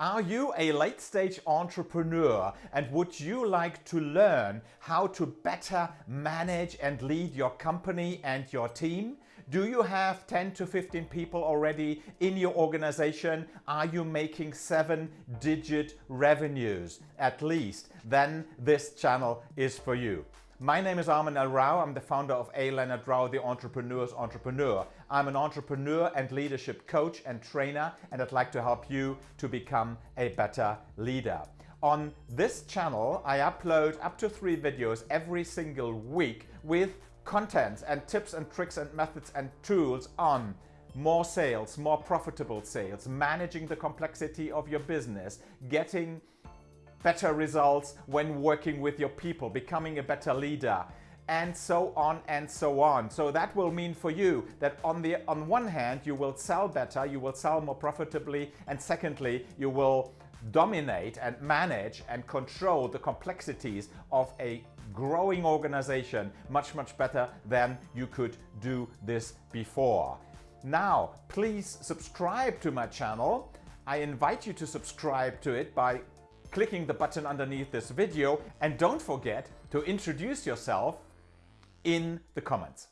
Are you a late stage entrepreneur and would you like to learn how to better manage and lead your company and your team? Do you have 10 to 15 people already in your organization? Are you making seven digit revenues at least? Then this channel is for you. My name is Armin L. Rao. I'm the founder of A. Leonard Rao, the entrepreneur's entrepreneur. I'm an entrepreneur and leadership coach and trainer, and I'd like to help you to become a better leader. On this channel, I upload up to three videos every single week with contents and tips and tricks and methods and tools on more sales, more profitable sales, managing the complexity of your business, getting better results when working with your people, becoming a better leader, and so on and so on. So that will mean for you that on the on one hand you will sell better, you will sell more profitably, and secondly you will dominate and manage and control the complexities of a growing organization much much better than you could do this before. Now please subscribe to my channel. I invite you to subscribe to it by clicking the button underneath this video and don't forget to introduce yourself in the comments.